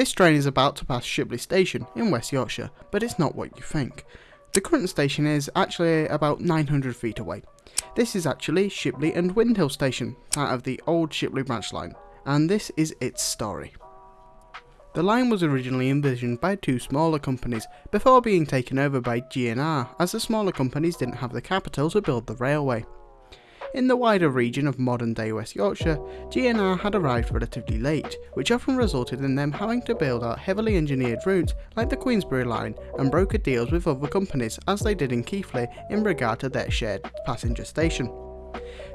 This train is about to pass Shipley Station in West Yorkshire, but it's not what you think. The current station is actually about 900 feet away. This is actually Shipley and Windhill Station, out of the old Shipley branch line, and this is its story. The line was originally envisioned by two smaller companies before being taken over by GNR as the smaller companies didn't have the capital to build the railway. In the wider region of modern day West Yorkshire, GNR had arrived relatively late, which often resulted in them having to build out heavily engineered routes like the Queensbury line and broker deals with other companies as they did in Keighley in regard to their shared passenger station.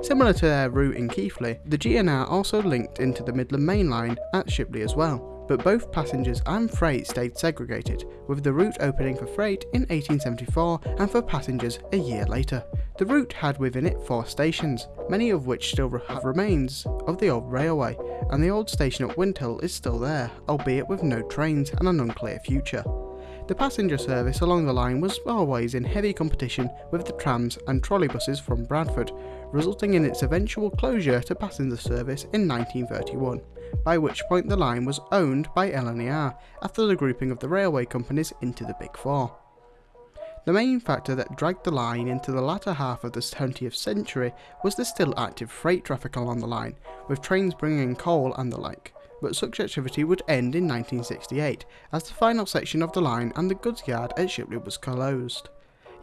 Similar to their route in Keighley, the GNR also linked into the Midland Main Line at Shipley as well, but both passengers and freight stayed segregated, with the route opening for freight in 1874 and for passengers a year later. The route had within it four stations, many of which still have remains of the old railway, and the old station at Windhill is still there, albeit with no trains and an unclear future. The passenger service along the line was always in heavy competition with the trams and trolleybuses from Bradford, resulting in its eventual closure to passenger service in 1931 by which point the line was owned by LNER after the grouping of the railway companies into the Big Four. The main factor that dragged the line into the latter half of the 20th century was the still active freight traffic along the line, with trains bringing coal and the like, but such activity would end in 1968 as the final section of the line and the goods yard at Shipley was closed.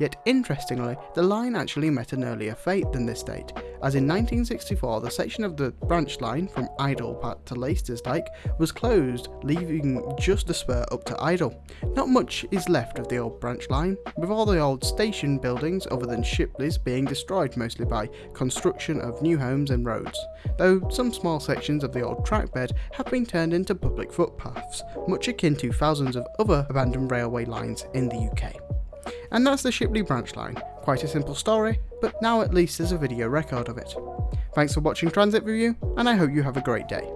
Yet interestingly, the line actually met an earlier fate than this date, as in 1964 the section of the branch line from Idle to Laistersdyke was closed, leaving just the spur up to Idle. Not much is left of the old branch line, with all the old station buildings other than Shipley's being destroyed mostly by construction of new homes and roads, though some small sections of the old trackbed have been turned into public footpaths, much akin to thousands of other abandoned railway lines in the UK. And that's the Shipley branch line. Quite a simple story, but now at least there's a video record of it. Thanks for watching Transit Review, and I hope you have a great day.